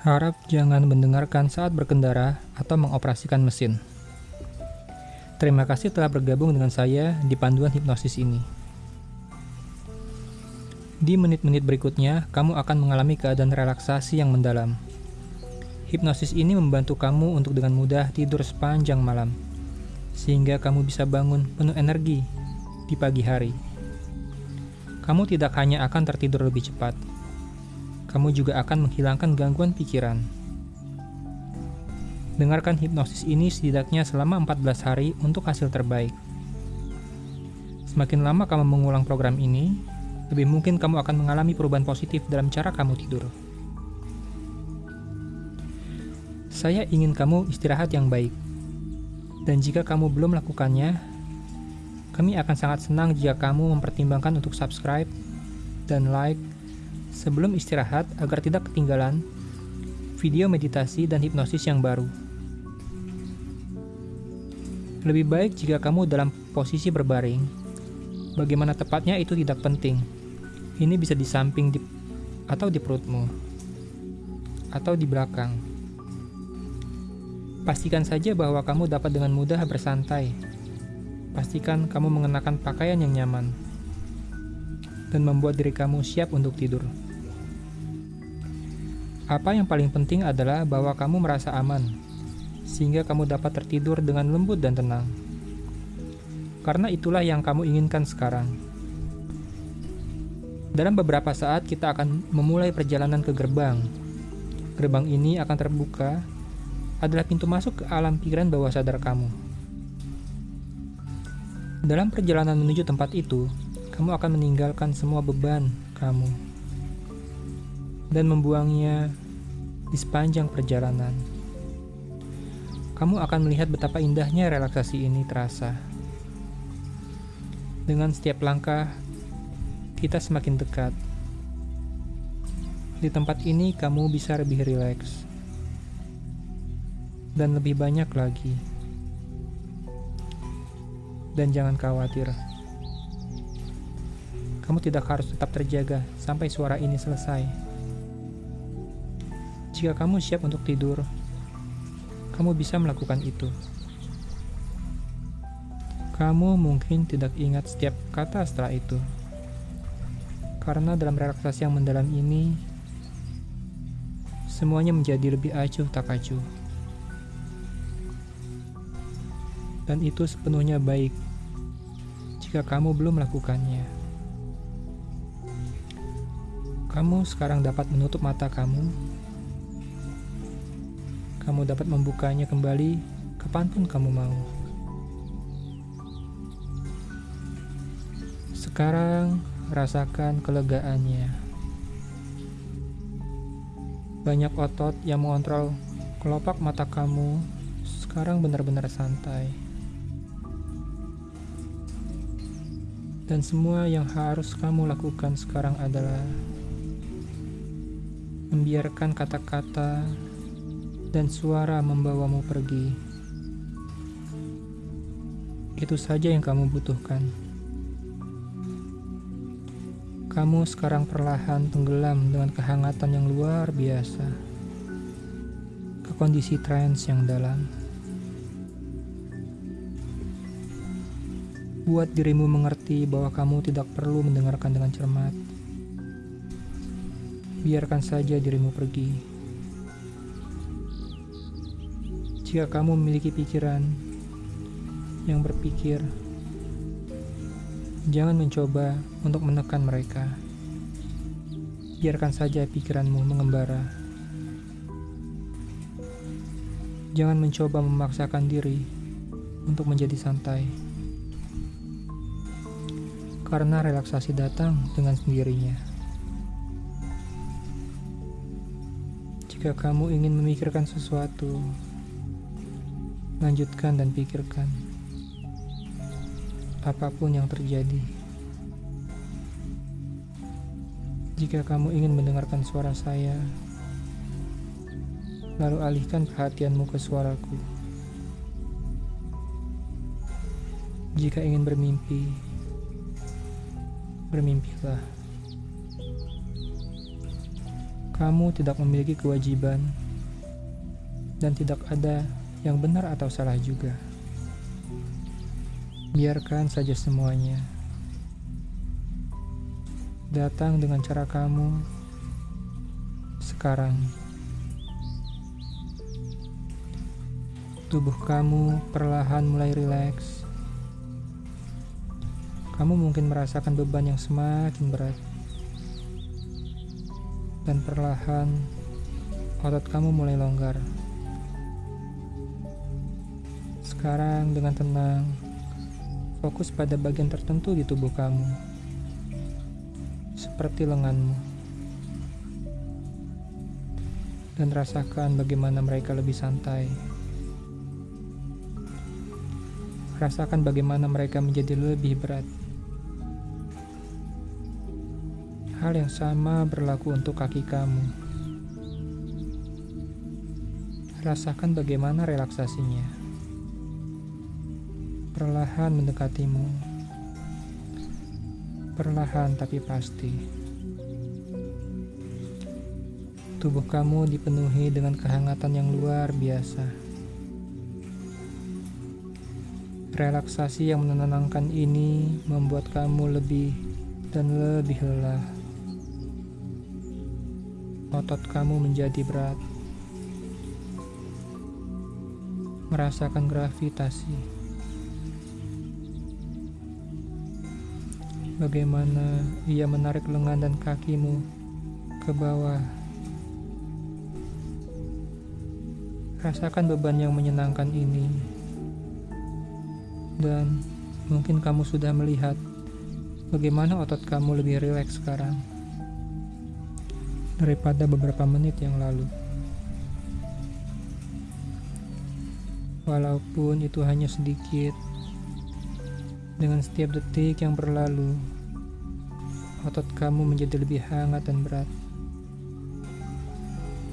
Harap jangan mendengarkan saat berkendara atau mengoperasikan mesin. Terima kasih telah bergabung dengan saya di panduan hipnosis ini. Di menit-menit berikutnya, kamu akan mengalami keadaan relaksasi yang mendalam. Hipnosis ini membantu kamu untuk dengan mudah tidur sepanjang malam, sehingga kamu bisa bangun penuh energi di pagi hari. Kamu tidak hanya akan tertidur lebih cepat, kamu juga akan menghilangkan gangguan pikiran. Dengarkan hipnosis ini setidaknya selama 14 hari untuk hasil terbaik. Semakin lama kamu mengulang program ini, lebih mungkin kamu akan mengalami perubahan positif dalam cara kamu tidur. Saya ingin kamu istirahat yang baik. Dan jika kamu belum melakukannya, kami akan sangat senang jika kamu mempertimbangkan untuk subscribe dan like sebelum istirahat agar tidak ketinggalan video meditasi dan hipnosis yang baru. Lebih baik jika kamu dalam posisi berbaring. Bagaimana tepatnya itu tidak penting. Ini bisa di samping di, atau di perutmu atau di belakang. Pastikan saja bahwa kamu dapat dengan mudah bersantai. Pastikan kamu mengenakan pakaian yang nyaman dan membuat diri kamu siap untuk tidur. Apa yang paling penting adalah bahwa kamu merasa aman, sehingga kamu dapat tertidur dengan lembut dan tenang. Karena itulah yang kamu inginkan sekarang. Dalam beberapa saat kita akan memulai perjalanan ke gerbang. Gerbang ini akan terbuka adalah pintu masuk ke alam pikiran bawah sadar kamu. Dalam perjalanan menuju tempat itu, kamu akan meninggalkan semua beban kamu dan membuangnya di sepanjang perjalanan. Kamu akan melihat betapa indahnya relaksasi ini terasa. Dengan setiap langkah, kita semakin dekat. Di tempat ini, kamu bisa lebih rileks dan lebih banyak lagi. Dan jangan khawatir. Kamu tidak harus tetap terjaga sampai suara ini selesai. Jika kamu siap untuk tidur, kamu bisa melakukan itu. Kamu mungkin tidak ingat setiap kata setelah itu. Karena dalam relaksasi yang mendalam ini, semuanya menjadi lebih acuh tak acuh. Dan itu sepenuhnya baik jika kamu belum melakukannya. Kamu sekarang dapat menutup mata kamu. Kamu dapat membukanya kembali kapan pun kamu mau. Sekarang rasakan kelegaannya. Banyak otot yang mengontrol kelopak mata kamu sekarang benar-benar santai. Dan semua yang harus kamu lakukan sekarang adalah membiarkan kata-kata dan suara membawamu pergi. Itu saja yang kamu butuhkan. Kamu sekarang perlahan tenggelam dengan kehangatan yang luar biasa ke kondisi trance yang dalam. Buat dirimu mengerti bahwa kamu tidak perlu mendengarkan dengan cermat biarkan saja dirimu pergi. Jika kamu memiliki pikiran yang berpikir, jangan mencoba untuk menekan mereka. Biarkan saja pikiranmu mengembara. Jangan mencoba memaksakan diri untuk menjadi santai, karena relaksasi datang dengan sendirinya. Jika kamu ingin memikirkan sesuatu, lanjutkan dan pikirkan apa pun yang terjadi. Jika kamu ingin mendengarkan suara saya, lalu alihkan perhatianmu ke suaraku. Jika ingin bermimpi, bermimpilah. Kamu tidak memiliki kewajiban, dan tidak ada yang benar atau salah juga. Biarkan saja semuanya datang dengan cara kamu sekarang. Tubuh kamu perlahan mulai rileks. Kamu mungkin merasakan beban yang semakin berat dan perlahan otot kamu mulai longgar. Sekarang dengan tenang, fokus pada bagian tertentu di tubuh kamu, seperti lenganmu, dan rasakan bagaimana mereka lebih santai. Rasakan bagaimana mereka menjadi lebih berat. Hal yang sama berlaku untuk kaki kamu. Rasakan bagaimana relaksasinya. Perlahan mendekatimu. Perlahan tapi pasti. Tubuh kamu dipenuhi dengan kehangatan yang luar biasa. Relaksasi yang menenangkan ini membuat kamu lebih dan lebih lelah otot kamu menjadi berat. Merasakan gravitasi. Bagaimana ia menarik lengan dan kakimu ke bawah. Rasakan beban yang menyenangkan ini. Dan mungkin kamu sudah melihat bagaimana otot kamu lebih rileks sekarang daripada beberapa menit yang lalu. Walaupun itu hanya sedikit, dengan setiap detik yang berlalu, otot kamu menjadi lebih hangat dan berat.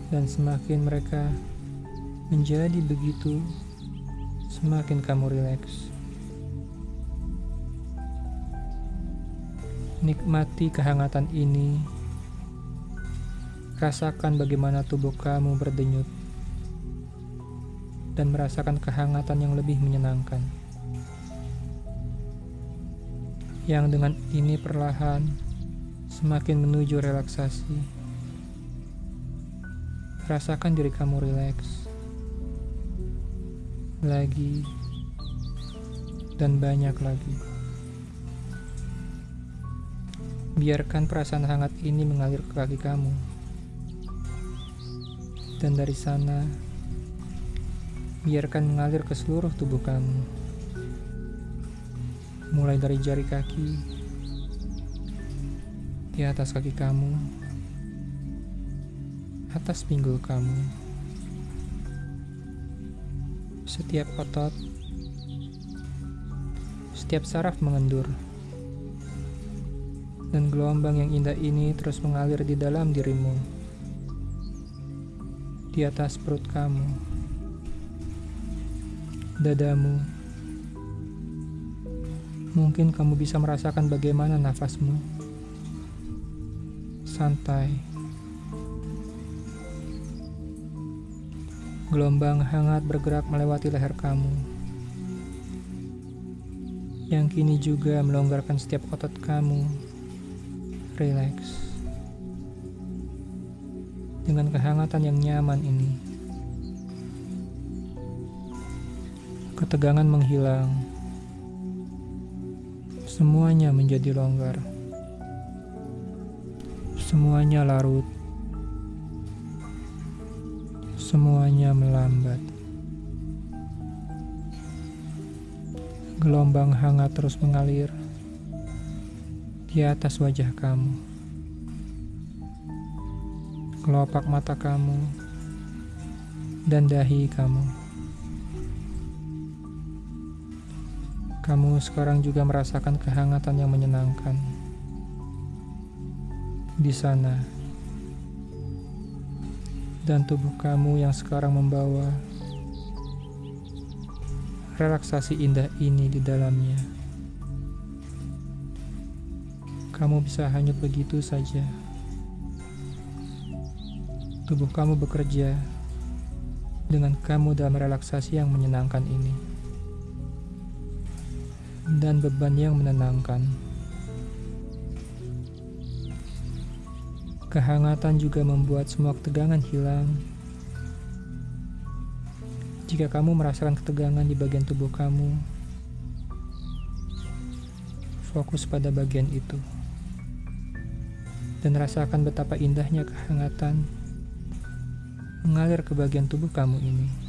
Dan semakin mereka menjadi begitu, semakin kamu rileks. Nikmati kehangatan ini Rasakan bagaimana tubuh kamu berdenyut dan merasakan kehangatan yang lebih menyenangkan. Yang dengan ini perlahan semakin menuju relaksasi. Rasakan diri kamu rileks. Lagi dan banyak lagi. Biarkan perasaan hangat ini mengalir ke kaki kamu dan dari sana biarkan mengalir ke seluruh tubuh kamu mulai dari jari kaki di atas kaki kamu atas pinggul kamu setiap otot setiap saraf mengendur dan gelombang yang indah ini terus mengalir di dalam dirimu di atas perut kamu, dadamu. Mungkin kamu bisa merasakan bagaimana nafasmu santai. Gelombang hangat bergerak melewati leher kamu, yang kini juga melonggarkan setiap otot kamu. Relax dengan kehangatan yang nyaman ini. Ketegangan menghilang, semuanya menjadi longgar, semuanya larut, semuanya melambat. Gelombang hangat terus mengalir di atas wajah kamu kelopak mata kamu, dan dahi kamu. Kamu sekarang juga merasakan kehangatan yang menyenangkan di sana, dan tubuh kamu yang sekarang membawa relaksasi indah ini di dalamnya. Kamu bisa hanyut begitu saja Tubuh kamu bekerja dengan kamu dalam relaksasi yang menyenangkan ini. Dan beban yang menenangkan. Kehangatan juga membuat semua ketegangan hilang. Jika kamu merasakan ketegangan di bagian tubuh kamu, fokus pada bagian itu dan rasakan betapa indahnya kehangatan mengalir ke bagian tubuh kamu ini.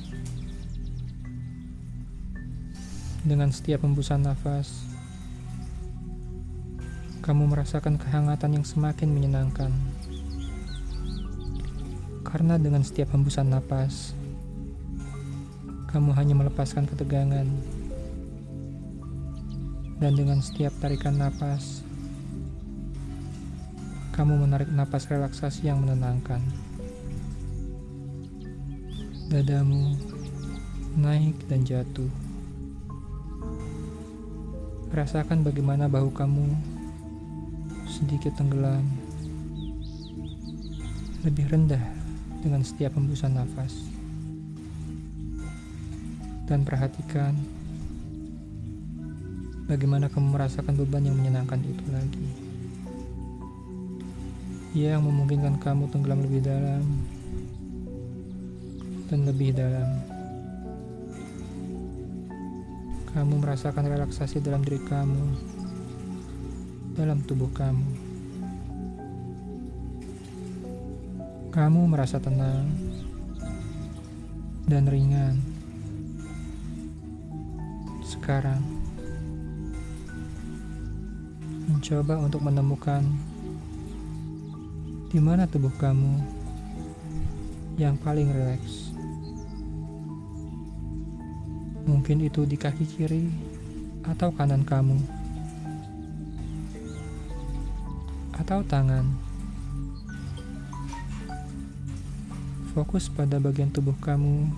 Dengan setiap hembusan nafas, kamu merasakan kehangatan yang semakin menyenangkan. Karena dengan setiap hembusan nafas, kamu hanya melepaskan ketegangan. Dan dengan setiap tarikan nafas, kamu menarik napas relaksasi yang menenangkan dadamu naik dan jatuh. Rasakan bagaimana bahu kamu sedikit tenggelam, lebih rendah dengan setiap hembusan nafas. Dan perhatikan bagaimana kamu merasakan beban yang menyenangkan itu lagi. Yang memungkinkan kamu tenggelam lebih dalam dan lebih dalam. Kamu merasakan relaksasi dalam diri kamu, dalam tubuh kamu. Kamu merasa tenang dan ringan. Sekarang, mencoba untuk menemukan di mana tubuh kamu yang paling rileks. Mungkin itu di kaki kiri atau kanan kamu, atau tangan. Fokus pada bagian tubuh kamu,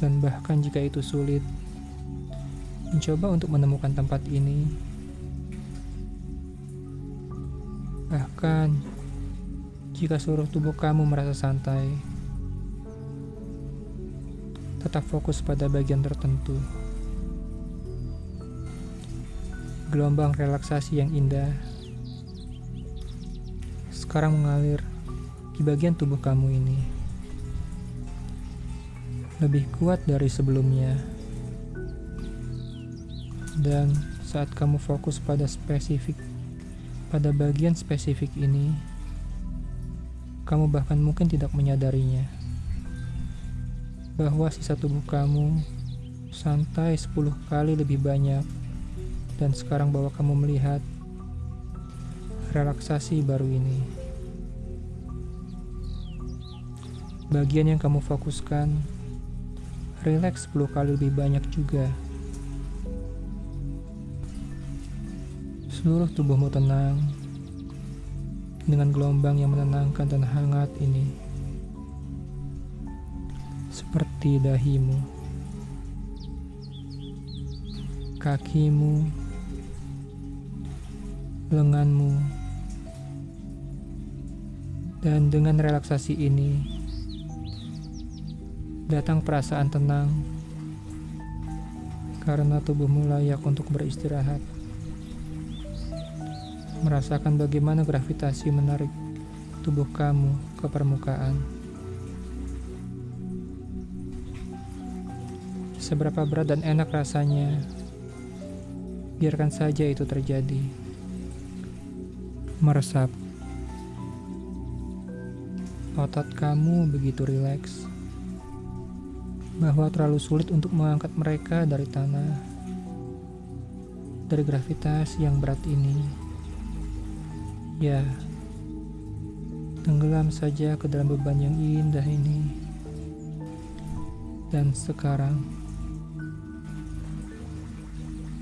dan bahkan jika itu sulit, mencoba untuk menemukan tempat ini. Bahkan jika seluruh tubuh kamu merasa santai tetap fokus pada bagian tertentu. Gelombang relaksasi yang indah sekarang mengalir di bagian tubuh kamu ini. Lebih kuat dari sebelumnya. Dan saat kamu fokus pada spesifik pada bagian spesifik ini, kamu bahkan mungkin tidak menyadarinya bahwa sisa tubuh kamu santai 10 kali lebih banyak dan sekarang bahwa kamu melihat relaksasi baru ini. Bagian yang kamu fokuskan rileks 10 kali lebih banyak juga. Seluruh tubuhmu tenang dengan gelombang yang menenangkan dan hangat ini seperti dahimu, kakimu, lenganmu, dan dengan relaksasi ini datang perasaan tenang karena tubuhmu layak untuk beristirahat. Merasakan bagaimana gravitasi menarik tubuh kamu ke permukaan. Seberapa berat dan enak rasanya, biarkan saja itu terjadi. Meresap. Otot kamu begitu rileks bahwa terlalu sulit untuk mengangkat mereka dari tanah, dari gravitas yang berat ini. Ya, tenggelam saja ke dalam beban yang indah ini. Dan sekarang,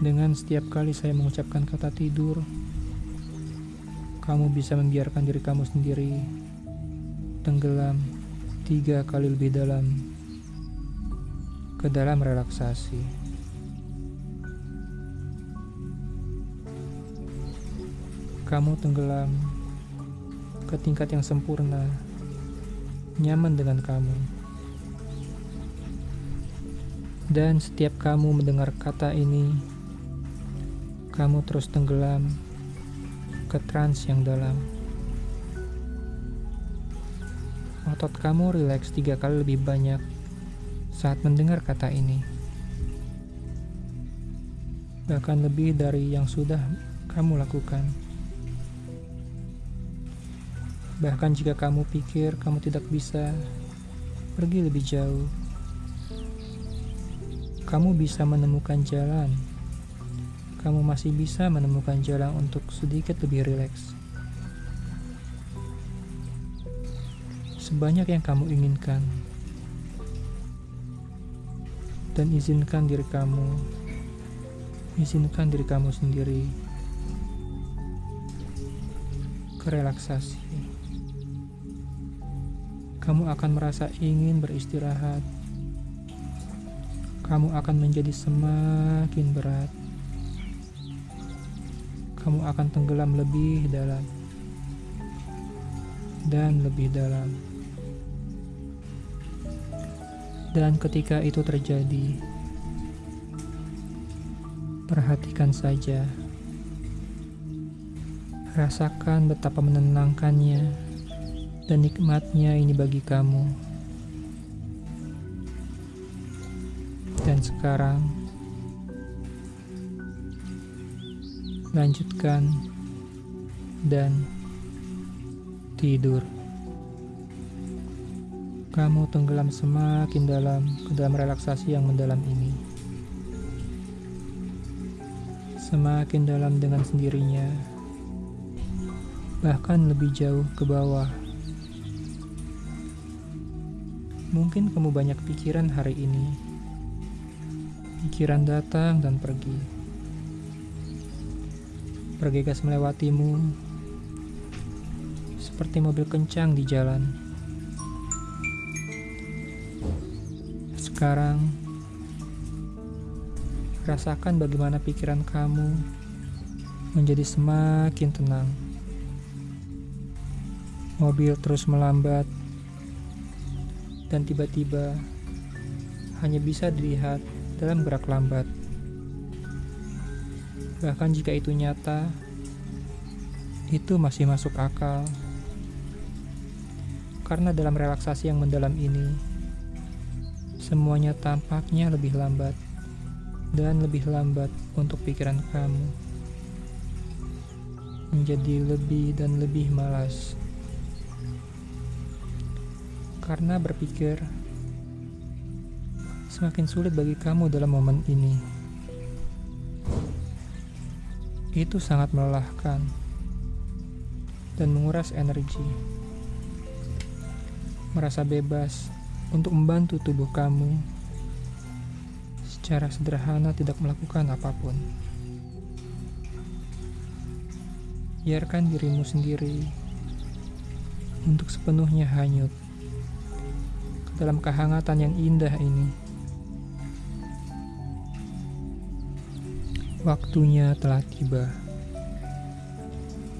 dengan setiap kali saya mengucapkan kata tidur, kamu bisa membiarkan diri kamu sendiri tenggelam tiga kali lebih dalam ke dalam relaksasi. Kamu tenggelam ke tingkat yang sempurna nyaman dengan kamu. Dan setiap kamu mendengar kata ini, kamu terus tenggelam ke trans yang dalam. Otot kamu rileks tiga kali lebih banyak saat mendengar kata ini. Bahkan lebih dari yang sudah kamu lakukan. Bahkan jika kamu pikir kamu tidak bisa pergi lebih jauh, kamu bisa menemukan jalan. Kamu masih bisa menemukan jalan untuk sedikit lebih rileks. Sebanyak yang kamu inginkan. Dan izinkan diri kamu, izinkan diri kamu sendiri kerelaksasi kamu akan merasa ingin beristirahat. Kamu akan menjadi semakin berat. Kamu akan tenggelam lebih dalam dan lebih dalam. Dan ketika itu terjadi, perhatikan saja, rasakan betapa menenangkannya dan nikmatnya ini bagi kamu. Dan sekarang, lanjutkan dan tidur. Kamu tenggelam semakin dalam ke dalam relaksasi yang mendalam ini. Semakin dalam dengan sendirinya, bahkan lebih jauh ke bawah. Mungkin kamu banyak pikiran hari ini. Pikiran datang dan pergi. Bergegas melewatimu seperti mobil kencang di jalan. Sekarang, rasakan bagaimana pikiran kamu menjadi semakin tenang. Mobil terus melambat dan tiba-tiba hanya bisa dilihat dalam gerak lambat. Bahkan jika itu nyata, itu masih masuk akal. Karena dalam relaksasi yang mendalam ini, semuanya tampaknya lebih lambat dan lebih lambat untuk pikiran kamu menjadi lebih dan lebih malas karena berpikir semakin sulit bagi kamu dalam momen ini. Itu sangat melelahkan dan menguras energi. Merasa bebas untuk membantu tubuh kamu secara sederhana tidak melakukan apa pun. Biarkan dirimu sendiri untuk sepenuhnya hanyut dalam kehangatan yang indah ini. Waktunya telah tiba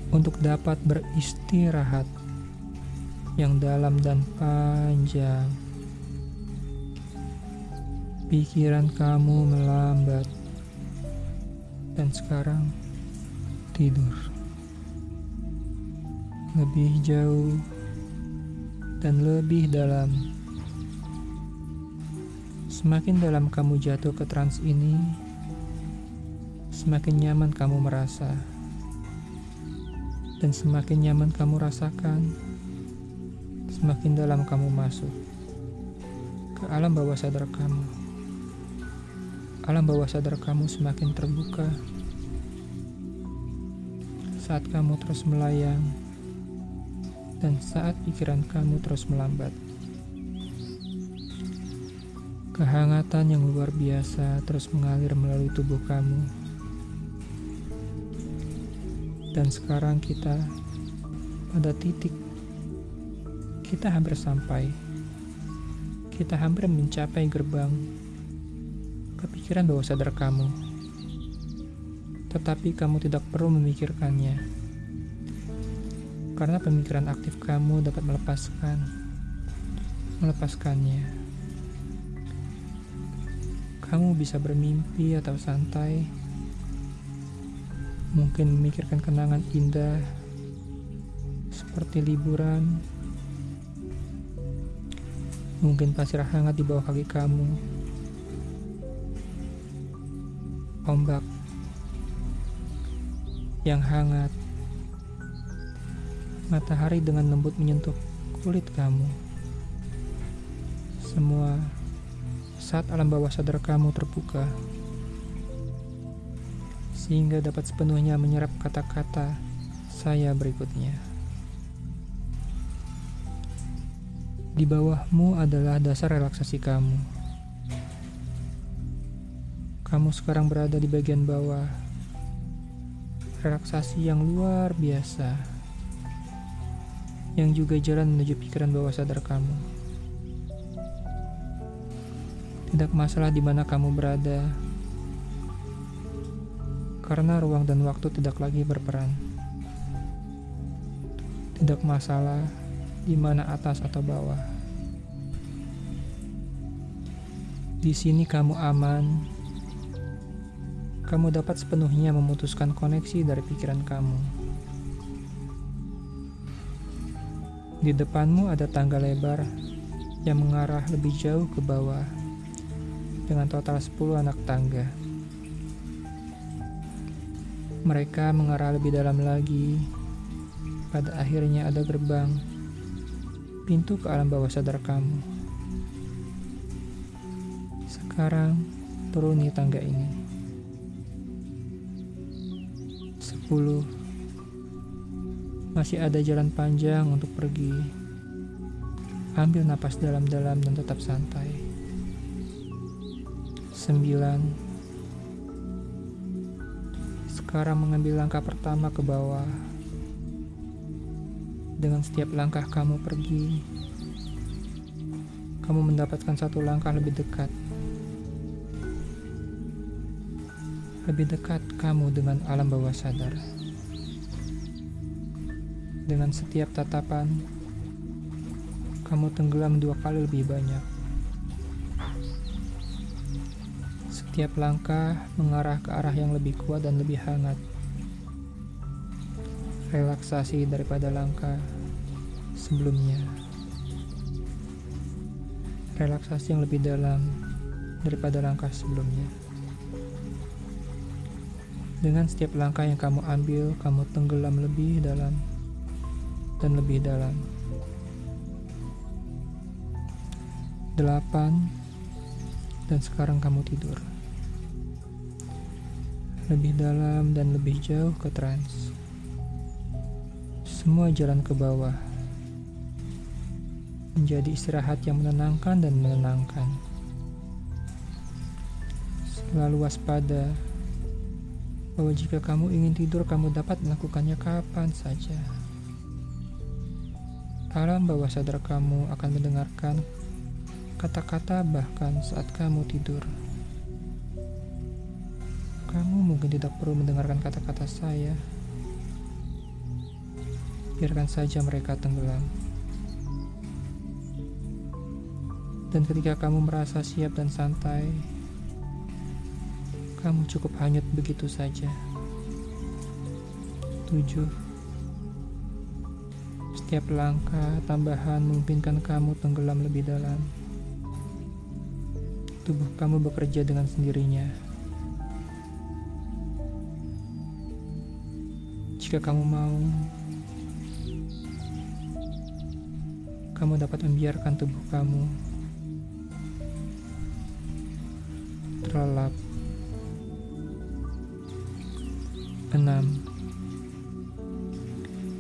untuk dapat beristirahat yang dalam dan panjang. Pikiran kamu melambat, dan sekarang tidur lebih jauh dan lebih dalam. Semakin dalam kamu jatuh ke trans ini, semakin nyaman kamu merasa, dan semakin nyaman kamu rasakan, semakin dalam kamu masuk ke alam bawah sadar kamu. Alam bawah sadar kamu semakin terbuka saat kamu terus melayang dan saat pikiran kamu terus melambat. Kehangatan yang luar biasa terus mengalir melalui tubuh kamu. Dan sekarang kita pada titik kita hampir sampai. Kita hampir mencapai gerbang kepikiran bawah sadar kamu. Tetapi kamu tidak perlu memikirkannya. Karena pemikiran aktif kamu dapat melepaskan melepaskannya. Kamu bisa bermimpi atau santai, mungkin memikirkan kenangan indah seperti liburan, mungkin pasir hangat di bawah kaki kamu, ombak yang hangat, matahari dengan lembut menyentuh kulit kamu. Semua saat alam bawah sadar kamu terbuka, sehingga dapat sepenuhnya menyerap kata-kata saya berikutnya. Di bawahmu adalah dasar relaksasi kamu. Kamu sekarang berada di bagian bawah relaksasi yang luar biasa yang juga jalan menuju pikiran bawah sadar kamu. Tidak masalah di mana kamu berada, karena ruang dan waktu tidak lagi berperan. Tidak masalah di mana atas atau bawah. Di sini kamu aman, kamu dapat sepenuhnya memutuskan koneksi dari pikiran kamu. Di depanmu ada tangga lebar yang mengarah lebih jauh ke bawah dengan total 10 anak tangga. Mereka mengarah lebih dalam lagi. Pada akhirnya ada gerbang pintu ke alam bawah sadar kamu. Sekarang turuni tangga ini. 10 Masih ada jalan panjang untuk pergi. Ambil napas dalam-dalam dan tetap santai. 9 Sekarang mengambil langkah pertama ke bawah. Dengan setiap langkah kamu pergi, kamu mendapatkan satu langkah lebih dekat lebih dekat kamu dengan alam bawah sadar. Dengan setiap tatapan, kamu tenggelam dua kali lebih banyak. Setiap langkah mengarah ke arah yang lebih kuat dan lebih hangat. Relaksasi daripada langkah sebelumnya. Relaksasi yang lebih dalam daripada langkah sebelumnya. Dengan setiap langkah yang kamu ambil, kamu tenggelam lebih dalam dan lebih dalam. Delapan, dan sekarang kamu tidur. Lebih dalam dan lebih jauh ke trans. Semua jalan ke bawah. Menjadi istirahat yang menenangkan dan menenangkan. Selalu waspada bahwa jika kamu ingin tidur, kamu dapat melakukannya kapan saja. Alam bawah sadar kamu akan mendengarkan kata-kata bahkan saat kamu tidur. Kamu mungkin tidak perlu mendengarkan kata-kata saya. Biarkan saja mereka tenggelam. Dan ketika kamu merasa siap dan santai, kamu cukup hanyut begitu saja. 7. Setiap langkah tambahan memungkinkan kamu tenggelam lebih dalam. Tubuh kamu bekerja dengan sendirinya. Jika kamu mau, kamu dapat membiarkan tubuh kamu terlelap 6.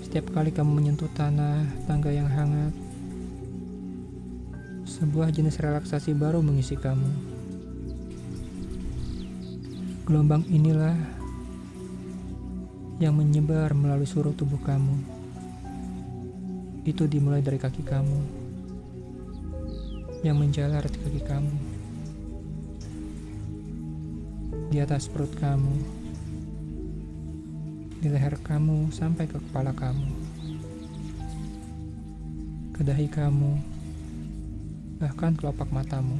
Setiap kali kamu menyentuh tanah, tangga yang hangat, sebuah jenis relaksasi baru mengisi kamu. Gelombang inilah yang menyebar melalui seluruh tubuh kamu. Itu dimulai dari kaki kamu, yang menjalar di kaki kamu, di atas perut kamu di leher kamu sampai ke kepala kamu, ke dahi kamu, bahkan kelopak matamu.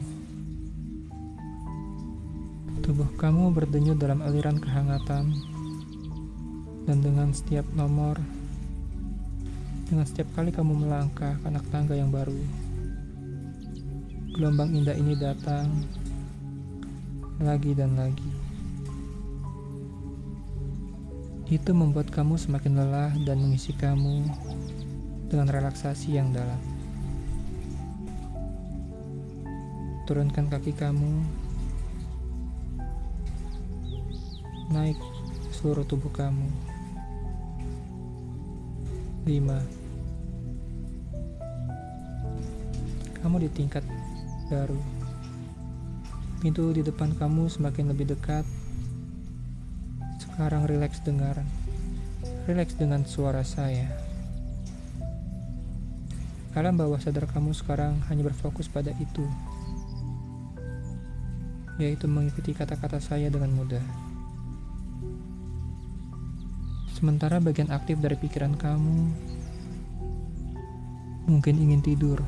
Tubuh kamu berdenyut dalam aliran kehangatan, dan dengan setiap nomor, dengan setiap kali kamu melangkah ke anak tangga yang baru, gelombang indah ini datang lagi dan lagi. Itu membuat kamu semakin lelah dan mengisi kamu dengan relaksasi yang dalam. Turunkan kaki kamu naik seluruh tubuh kamu. 5. Kamu di tingkat baru. Pintu di depan kamu semakin lebih dekat. Sekarang rileks dengar. Rileks dengan suara saya. Alam bawah sadar kamu sekarang hanya berfokus pada itu. Yaitu mengikuti kata-kata saya dengan mudah. Sementara bagian aktif dari pikiran kamu mungkin ingin tidur.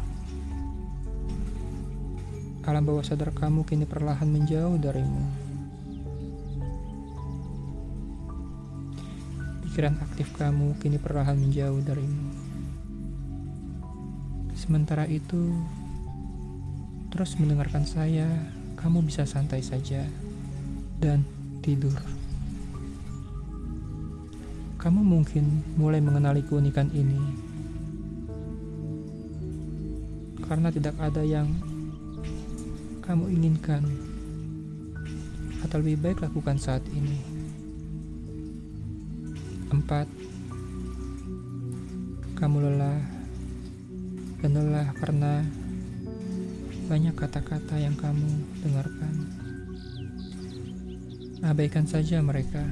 Alam bawah sadar kamu kini perlahan menjauh darimu. Pikiran aktif kamu kini perlahan menjauh darimu. Sementara itu, terus mendengarkan saya, kamu bisa santai saja dan tidur. Kamu mungkin mulai mengenali keunikan ini karena tidak ada yang kamu inginkan, atau lebih baik lakukan saat ini. Empat, kamu lelah dan lelah karena banyak kata-kata yang kamu dengarkan. Abaikan saja mereka.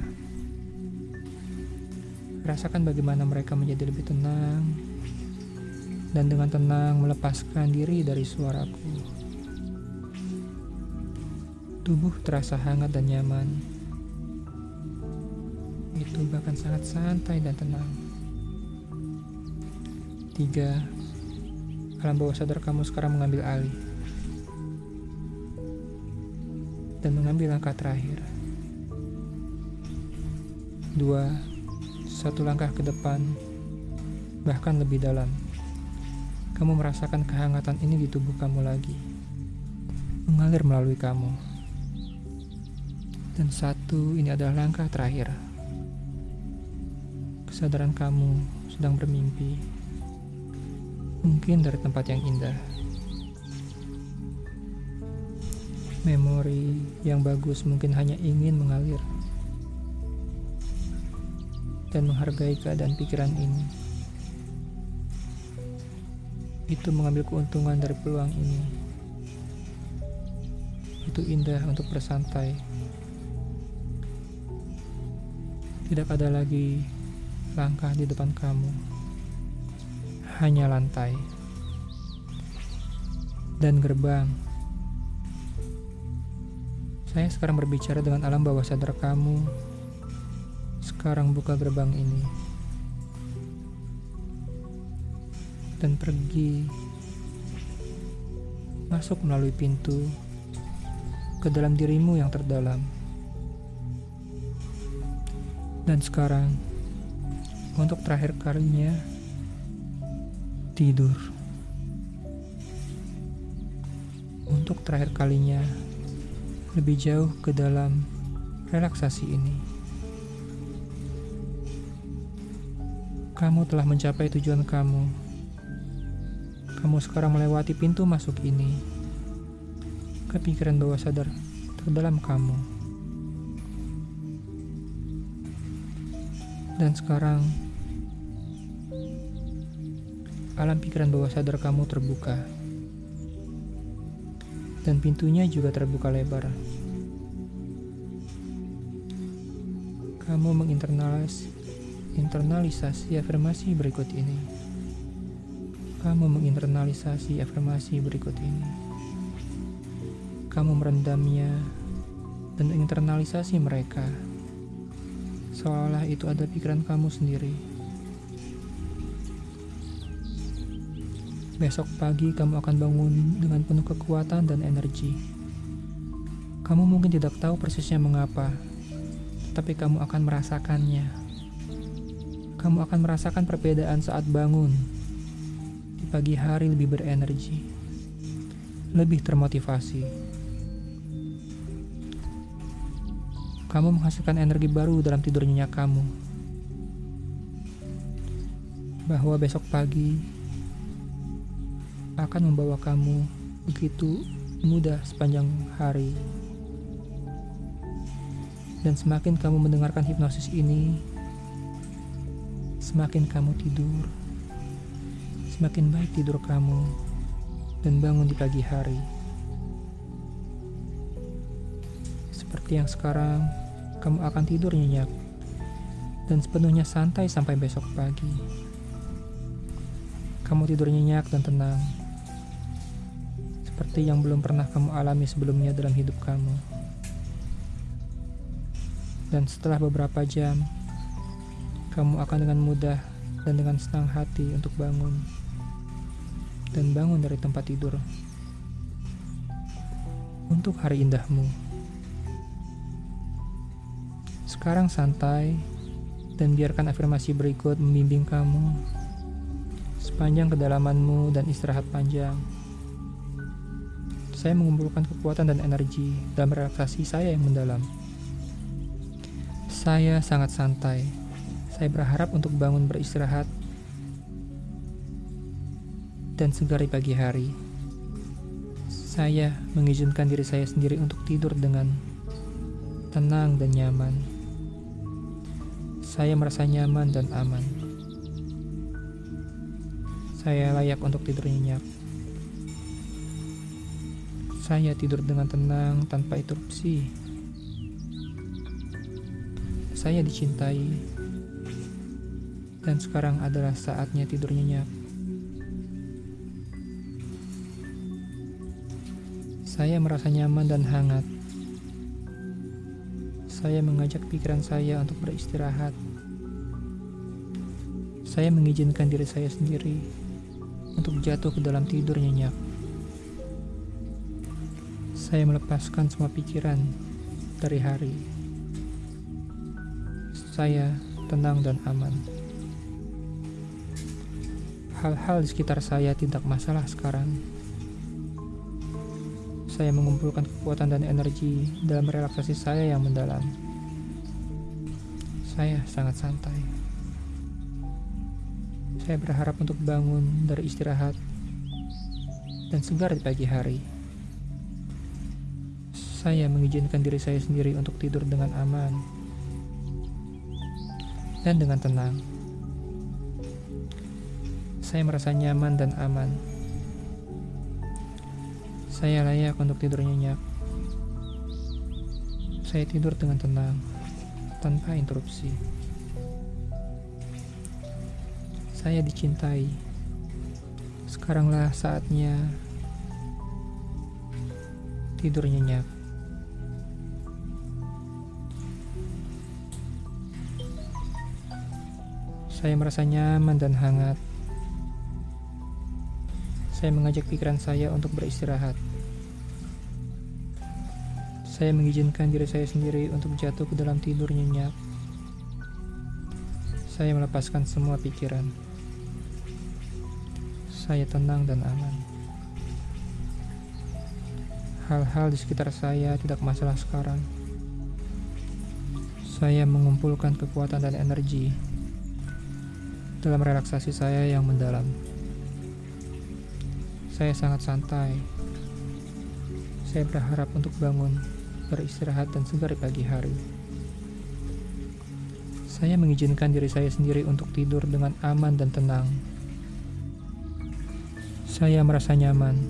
Rasakan bagaimana mereka menjadi lebih tenang dan dengan tenang melepaskan diri dari suaraku. Tubuh terasa hangat dan nyaman. Itu bahkan sangat santai dan tenang. Tiga, alam bawah sadar kamu sekarang mengambil alih dan mengambil langkah terakhir. Dua, satu langkah ke depan, bahkan lebih dalam. Kamu merasakan kehangatan ini di tubuh kamu lagi, mengalir melalui kamu. Dan satu, ini adalah langkah terakhir. Kesadaran kamu sedang bermimpi, mungkin dari tempat yang indah. Memori yang bagus mungkin hanya ingin mengalir dan menghargai keadaan pikiran ini. Itu mengambil keuntungan dari peluang ini. Itu indah untuk bersantai. Tidak ada lagi langkah di depan kamu. Hanya lantai dan gerbang. Saya sekarang berbicara dengan alam bawah sadar kamu sekarang buka gerbang ini dan pergi masuk melalui pintu ke dalam dirimu yang terdalam. Dan sekarang, untuk terakhir kalinya, tidur. Untuk terakhir kalinya, lebih jauh ke dalam relaksasi ini. Kamu telah mencapai tujuan kamu. Kamu sekarang melewati pintu masuk ini. Kepikiran bawah sadar terdalam kamu. Dan sekarang alam pikiran bawah sadar kamu terbuka. Dan pintunya juga terbuka lebar. Kamu menginternalis internalisasi afirmasi berikut ini. Kamu menginternalisasi afirmasi berikut ini. Kamu merendamnya dan internalisasi mereka. Seolah itu ada pikiran kamu sendiri. Besok pagi kamu akan bangun dengan penuh kekuatan dan energi. Kamu mungkin tidak tahu persisnya mengapa, tapi kamu akan merasakannya. Kamu akan merasakan perbedaan saat bangun. Di pagi hari lebih berenergi, lebih termotivasi. Kamu menghasilkan energi baru dalam tidur nyenyak kamu bahwa besok pagi akan membawa kamu begitu mudah sepanjang hari. Dan semakin kamu mendengarkan hipnosis ini, semakin kamu tidur, semakin baik tidur kamu, dan bangun di pagi hari. Seperti yang sekarang, kamu akan tidur nyenyak dan sepenuhnya santai sampai besok pagi. Kamu tidur nyenyak dan tenang, seperti yang belum pernah kamu alami sebelumnya dalam hidup kamu. Dan setelah beberapa jam, kamu akan dengan mudah dan dengan senang hati untuk bangun dan bangun dari tempat tidur untuk hari indahmu. Sekarang santai dan biarkan afirmasi berikut membimbing kamu sepanjang kedalamanmu dan istirahat panjang. Saya mengumpulkan kekuatan dan energi dalam relaksasi saya yang mendalam. Saya sangat santai. Saya berharap untuk bangun beristirahat dan segar di pagi hari. Saya mengizinkan diri saya sendiri untuk tidur dengan tenang dan nyaman. Saya merasa nyaman dan aman. Saya layak untuk tidur nyenyak. Saya tidur dengan tenang tanpa interupsi. Saya dicintai. Dan sekarang adalah saatnya tidur nyenyak. Saya merasa nyaman dan hangat. Saya mengajak pikiran saya untuk beristirahat. Saya mengizinkan diri saya sendiri untuk jatuh ke dalam tidur nyenyak. Saya melepaskan semua pikiran dari hari. Saya tenang dan aman. Hal-hal di sekitar saya tidak masalah sekarang. Saya mengumpulkan kekuatan dan energi dalam relaksasi saya yang mendalam. Saya sangat santai. Saya berharap untuk bangun dari istirahat dan segar di pagi hari. Saya mengizinkan diri saya sendiri untuk tidur dengan aman dan dengan tenang. Saya merasa nyaman dan aman. Saya layak untuk tidur nyenyak. Saya tidur dengan tenang, tanpa interupsi. Saya dicintai. Sekaranglah saatnya tidur nyenyak. Saya merasa nyaman dan hangat. Saya mengajak pikiran saya untuk beristirahat. Saya mengizinkan diri saya sendiri untuk jatuh ke dalam tidur nyenyak. Saya melepaskan semua pikiran saya tenang dan aman. Hal-hal di sekitar saya tidak masalah sekarang. Saya mengumpulkan kekuatan dan energi dalam relaksasi saya yang mendalam. Saya sangat santai. Saya berharap untuk bangun, beristirahat, dan segar di pagi hari. Saya mengizinkan diri saya sendiri untuk tidur dengan aman dan tenang. Saya merasa nyaman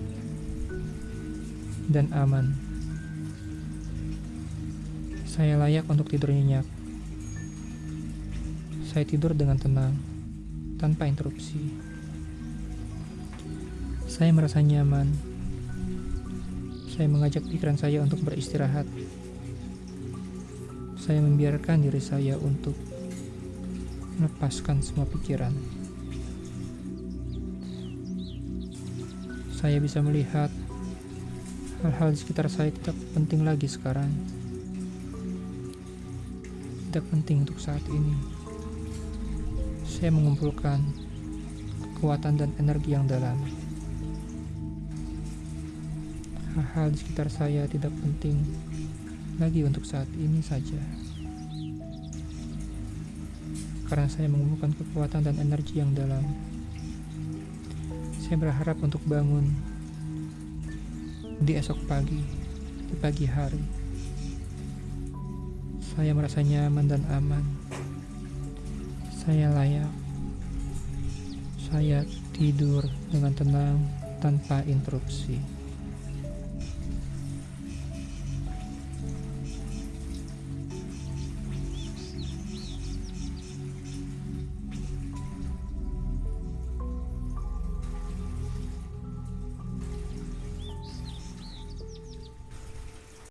dan aman. Saya layak untuk tidur nyenyak. Saya tidur dengan tenang, tanpa interupsi. Saya merasa nyaman. Saya mengajak pikiran saya untuk beristirahat. Saya membiarkan diri saya untuk melepaskan semua pikiran. Saya bisa melihat hal-hal di sekitar saya tidak penting lagi sekarang. Tidak penting untuk saat ini. Saya mengumpulkan kekuatan dan energi yang dalam. Hal-hal di sekitar saya tidak penting lagi untuk saat ini saja. Karena saya mengumpulkan kekuatan dan energi yang dalam. Saya berharap untuk bangun di esok pagi, di pagi hari. Saya merasa nyaman dan aman. Saya layak. Saya tidur dengan tenang tanpa interupsi.